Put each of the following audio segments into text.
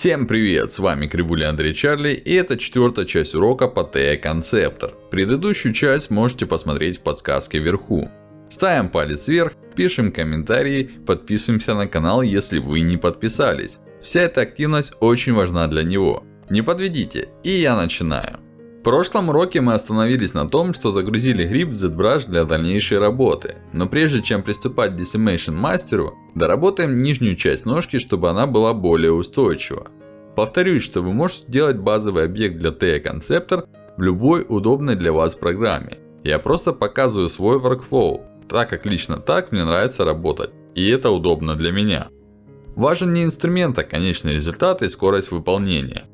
Всем привет, с вами Кривуля Андрей Чарли и это четвертая часть урока по TE Conceptor. Предыдущую часть можете посмотреть в подсказке вверху. Ставим палец вверх, пишем комментарии, подписываемся на канал, если вы не подписались. Вся эта активность очень важна для него. Не подведите, и я начинаю. В прошлом уроке мы остановились на том, что загрузили гриб в ZBrush для дальнейшей работы. Но прежде чем приступать к Decimation мастеру, доработаем нижнюю часть ножки, чтобы она была более устойчива. Повторюсь, что вы можете сделать базовый объект для TE Conceptor в любой удобной для вас программе. Я просто показываю свой workflow, так как лично так мне нравится работать. И это удобно для меня. Важен не инструмент, а конечный результат и скорость выполнения.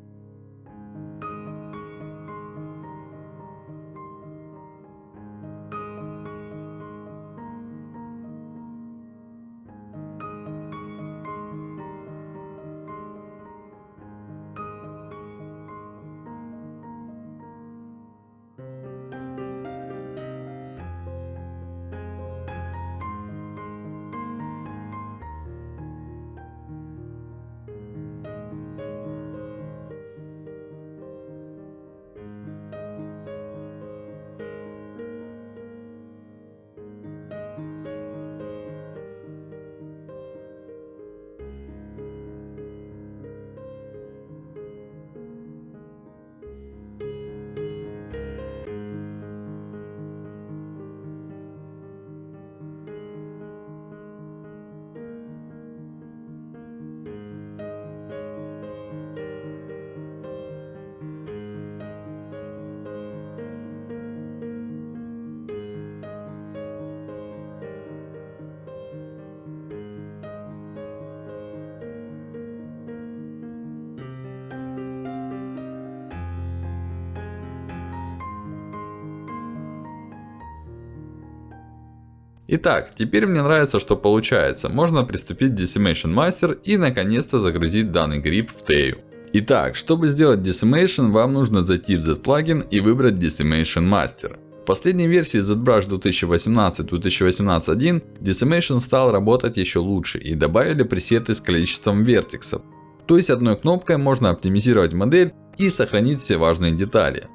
Итак, теперь мне нравится, что получается. Можно приступить к Decimation Master и наконец-то загрузить данный гриб в Тею. Итак, чтобы сделать Decimation, вам нужно зайти в Z-плагин и выбрать Decimation Master. В последней версии ZBrush 2018-2018.1 Decimation стал работать еще лучше и добавили пресеты с количеством вертексов. То есть одной кнопкой можно оптимизировать модель и сохранить все важные детали.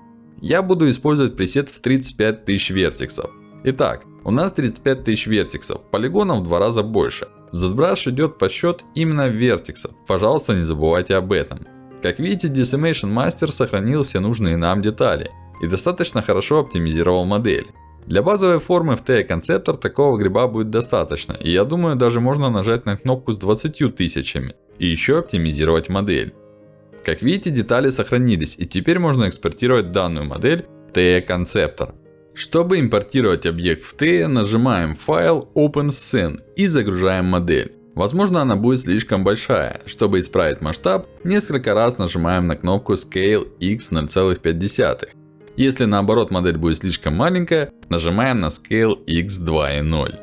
Я буду использовать пресет в 35 тысяч вертексов. Итак, у нас 35 тысяч вертексов, полигонов в два раза больше. ZBrush идет подсчет именно вертексов, пожалуйста не забывайте об этом. Как видите, Decimation Master сохранил все нужные нам детали. И достаточно хорошо оптимизировал модель. Для базовой формы в TE Conceptor такого гриба будет достаточно. И я думаю, даже можно нажать на кнопку с 20 тысячами. И еще оптимизировать модель. Как видите, детали сохранились. И теперь можно экспортировать данную модель в TE Conceptor. Чтобы импортировать объект в TE, нажимаем файл OpenScene и загружаем модель. Возможно она будет слишком большая. Чтобы исправить масштаб, несколько раз нажимаем на кнопку Scale X 0,5. Если наоборот модель будет слишком маленькая, нажимаем на Scale X 2,0.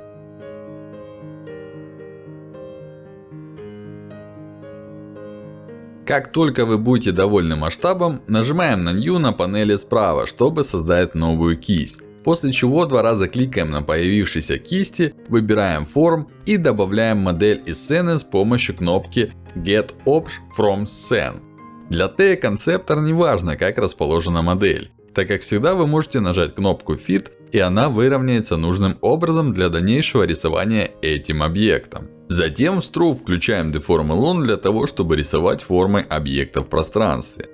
Как только вы будете довольны масштабом, нажимаем на New на панели справа, чтобы создать новую кисть. После чего два раза кликаем на появившиеся кисти, выбираем форм и добавляем модель из сцены с помощью кнопки Get Obj from Scene. Для TE Conceptor не важно как расположена модель. Так как всегда вы можете нажать кнопку Fit и она выровняется нужным образом для дальнейшего рисования этим объектом. Затем в Stroke включаем Deform Alone для того, чтобы рисовать формы объекта в пространстве.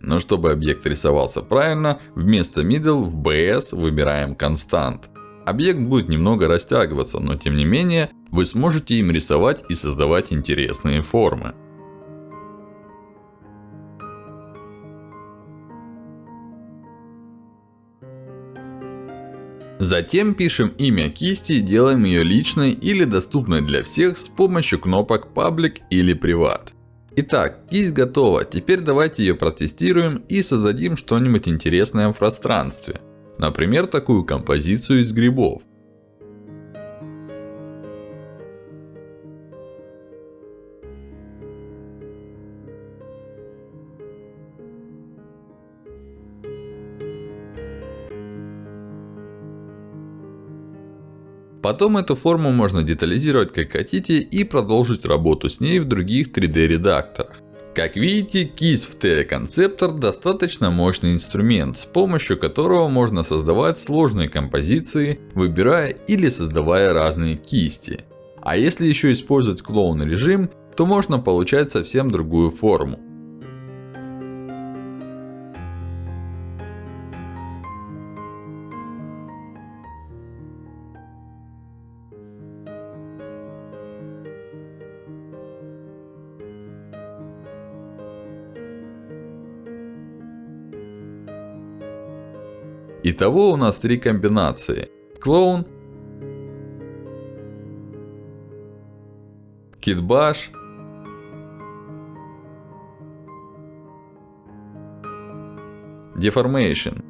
Но чтобы объект рисовался правильно, вместо Middle в BS выбираем Constant. Объект будет немного растягиваться, но тем не менее, вы сможете им рисовать и создавать интересные формы. Затем пишем имя кисти и делаем ее личной или доступной для всех с помощью кнопок Public или Privat. Итак, кисть готова. Теперь давайте ее протестируем и создадим что-нибудь интересное в пространстве. Например, такую композицию из грибов. Потом эту форму можно детализировать как хотите и продолжить работу с ней в других 3D редакторах. Как видите, кисть в Teleconceptor достаточно мощный инструмент, с помощью которого можно создавать сложные композиции, выбирая или создавая разные кисти. А если еще использовать клоун режим, то можно получать совсем другую форму. Итого у нас три комбинации. Клоун, Китбаш, Deformation,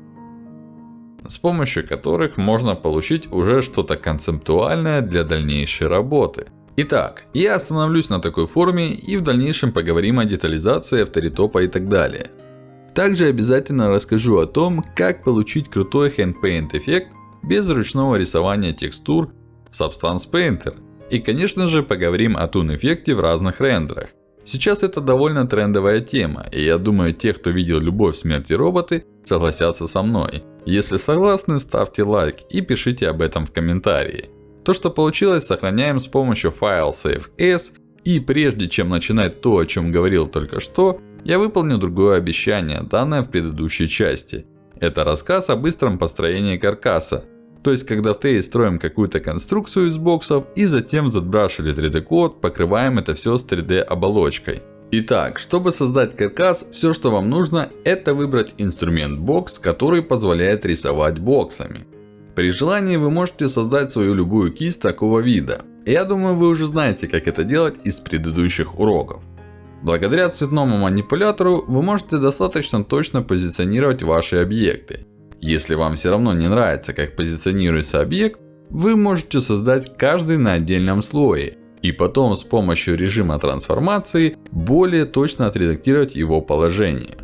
с помощью которых можно получить уже что-то концептуальное для дальнейшей работы. Итак, я остановлюсь на такой форме и в дальнейшем поговорим о детализации, авторитопа и так далее. Также обязательно расскажу о том, как получить крутой Hand эффект без ручного рисования текстур Substance Painter. И конечно же поговорим о Toon эффекте в разных рендерах. Сейчас это довольно трендовая тема, и я думаю те, кто видел Любовь, Смерть и Роботы, согласятся со мной. Если согласны, ставьте лайк и пишите об этом в комментарии. То, что получилось, сохраняем с помощью файла Save As. И прежде чем начинать то, о чем говорил только что, я выполню другое обещание, данное в предыдущей части. Это рассказ о быстром построении каркаса. То есть, когда в TAE строим какую-то конструкцию из боксов, и затем в ZBrush или 3D код покрываем это все с 3D оболочкой. Итак, чтобы создать каркас, все что вам нужно, это выбрать инструмент бокс, который позволяет рисовать боксами. При желании вы можете создать свою любую кисть такого вида. Я думаю вы уже знаете как это делать из предыдущих уроков. Благодаря цветному манипулятору вы можете достаточно точно позиционировать ваши объекты. Если вам все равно не нравится как позиционируется объект, вы можете создать каждый на отдельном слое. И потом с помощью режима трансформации более точно отредактировать его положение.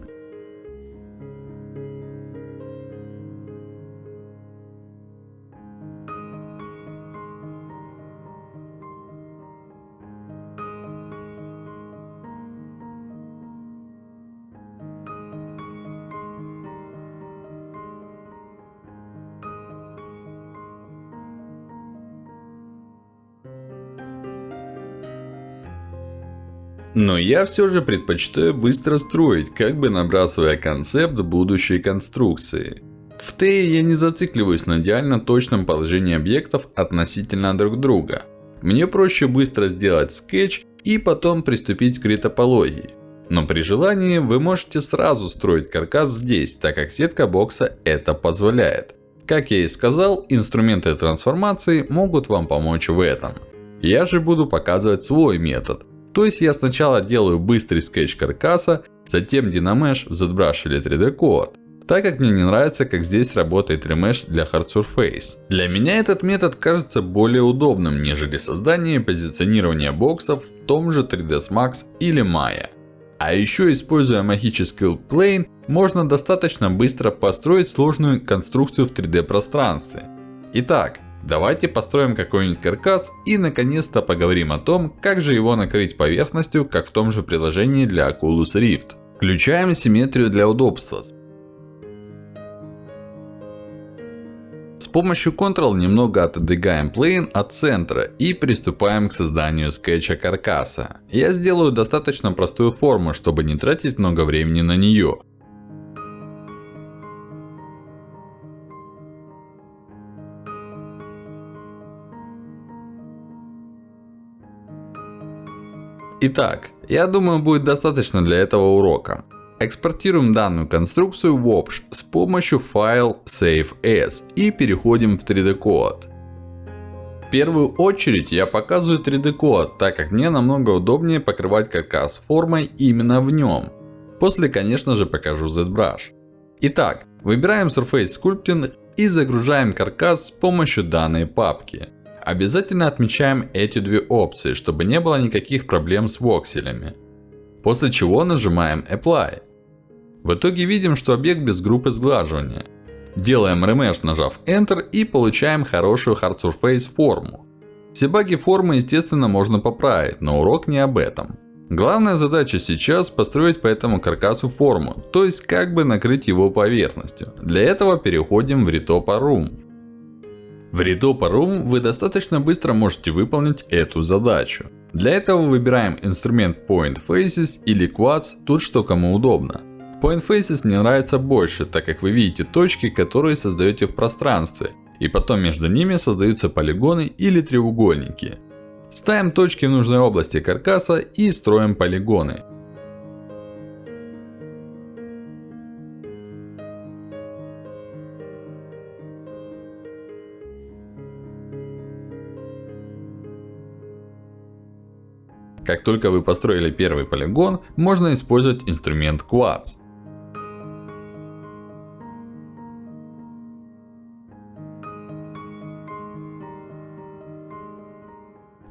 Но я все же предпочитаю быстро строить, как бы набрасывая концепт будущей конструкции. В TE я не зацикливаюсь на идеально точном положении объектов относительно друг друга. Мне проще быстро сделать скетч и потом приступить к ретопологии. Но при желании вы можете сразу строить каркас здесь, так как сетка бокса это позволяет. Как я и сказал, инструменты трансформации могут вам помочь в этом. Я же буду показывать свой метод. То есть я сначала делаю быстрый скетч каркаса, затем Dynamesh в ZBrush или 3D Code. Так как мне не нравится, как здесь работает Remesh для Hard Surface. Для меня этот метод кажется более удобным, нежели создание и позиционирование боксов в том же 3ds Max или Maya. А еще используя магический Plane, можно достаточно быстро построить сложную конструкцию в 3D пространстве. Итак, Давайте построим какой-нибудь каркас и наконец-то поговорим о том, как же его накрыть поверхностью, как в том же приложении для Oculus Rift. Включаем симметрию для удобства. С помощью Ctrl немного отодвигаем Plane от центра и приступаем к созданию скетча каркаса. Я сделаю достаточно простую форму, чтобы не тратить много времени на нее. Итак, я думаю будет достаточно для этого урока. Экспортируем данную конструкцию в Opsh с помощью файл Save As и переходим в 3D код. В первую очередь я показываю 3D код, так как мне намного удобнее покрывать каркас формой именно в нем. После конечно же покажу ZBrush. Итак, выбираем Surface Sculpting и загружаем каркас с помощью данной папки. Обязательно отмечаем эти две опции, чтобы не было никаких проблем с вокселями. После чего нажимаем Apply. В итоге видим, что объект без группы сглаживания. Делаем ремеш, нажав Enter и получаем хорошую Hard Surface форму. Все баги формы естественно можно поправить, но урок не об этом. Главная задача сейчас построить по этому каркасу форму, то есть как бы накрыть его поверхностью. Для этого переходим в Retopa Room. В Room вы достаточно быстро можете выполнить эту задачу. Для этого выбираем инструмент Point Faces или Quads, тут что кому удобно. Point Faces мне нравится больше, так как вы видите точки, которые создаете в пространстве. И потом между ними создаются полигоны или треугольники. Ставим точки в нужной области каркаса и строим полигоны. Как только вы построили первый полигон, можно использовать инструмент Quads.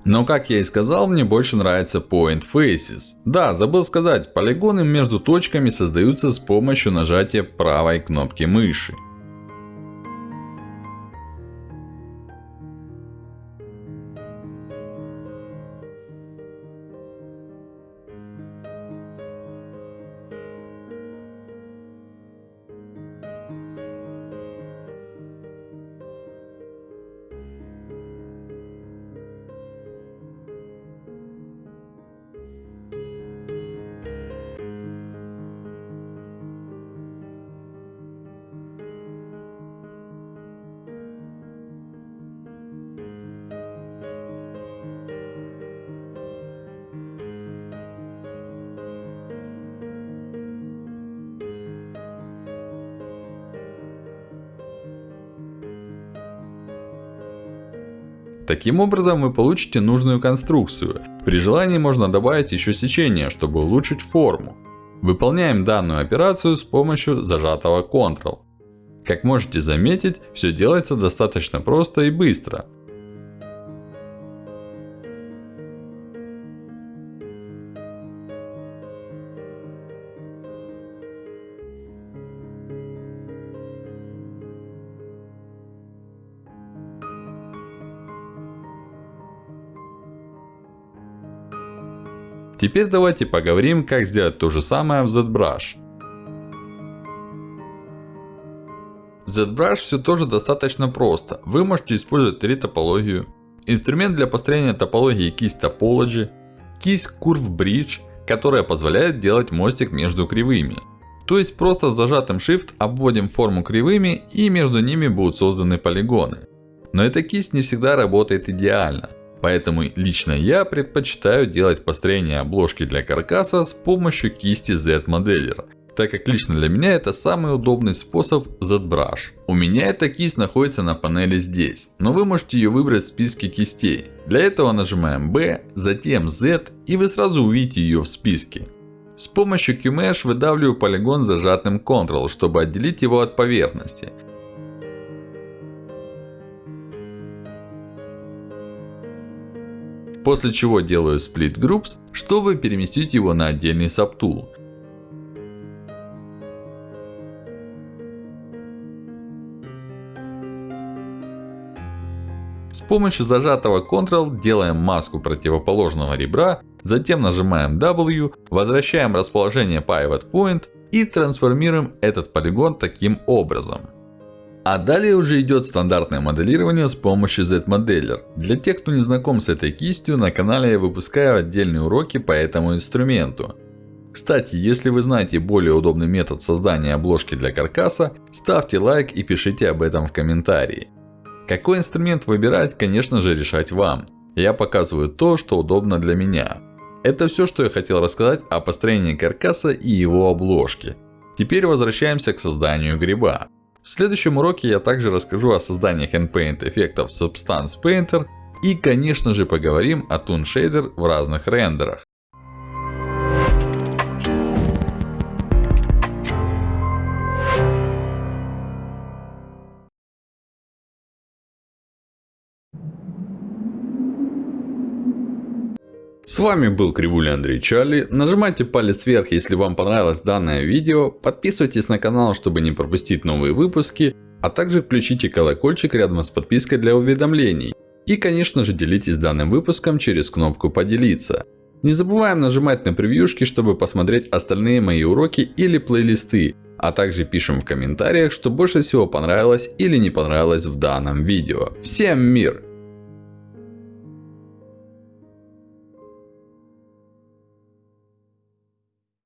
Но как я и сказал, мне больше нравится Point Faces. Да, забыл сказать, полигоны между точками создаются с помощью нажатия правой кнопки мыши. Таким образом вы получите нужную конструкцию. При желании можно добавить еще сечение, чтобы улучшить форму. Выполняем данную операцию с помощью зажатого Ctrl. Как можете заметить, все делается достаточно просто и быстро. Теперь давайте поговорим, как сделать то же самое в ZBrush. В ZBrush все тоже достаточно просто. Вы можете использовать три топологию. Инструмент для построения топологии кисть Topology. Кисть Curve Bridge, которая позволяет делать мостик между кривыми. То есть просто с зажатым Shift обводим форму кривыми и между ними будут созданы полигоны. Но эта кисть не всегда работает идеально. Поэтому лично я предпочитаю делать построение обложки для каркаса с помощью кисти Z-моделлера. Так как лично для меня это самый удобный способ ZBrush. У меня эта кисть находится на панели здесь. Но вы можете ее выбрать в списке кистей. Для этого нажимаем B, затем Z и вы сразу увидите ее в списке. С помощью QMesh выдавливаю полигон зажатым Ctrl, чтобы отделить его от поверхности. После чего делаю Split Groups, чтобы переместить его на отдельный Subtool. С помощью зажатого Ctrl делаем маску противоположного ребра, затем нажимаем W, возвращаем расположение Pivot Point и трансформируем этот полигон таким образом. А далее уже идет стандартное моделирование с помощью Z-моделлер. Для тех, кто не знаком с этой кистью, на канале я выпускаю отдельные уроки по этому инструменту. Кстати, если вы знаете более удобный метод создания обложки для каркаса, ставьте лайк и пишите об этом в комментарии. Какой инструмент выбирать, конечно же решать вам. Я показываю то, что удобно для меня. Это все, что я хотел рассказать о построении каркаса и его обложке. Теперь возвращаемся к созданию гриба. В следующем уроке я также расскажу о создании handpaint эффектов Substance Painter. И конечно же поговорим о Toon Shader в разных рендерах. С вами был Кривуля Андрей Чарли. Нажимайте палец вверх, если вам понравилось данное видео. Подписывайтесь на канал, чтобы не пропустить новые выпуски. А также включите колокольчик рядом с подпиской для уведомлений. И конечно же делитесь данным выпуском через кнопку поделиться. Не забываем нажимать на превьюшки, чтобы посмотреть остальные мои уроки или плейлисты. А также пишем в комментариях, что больше всего понравилось или не понравилось в данном видео. Всем мир!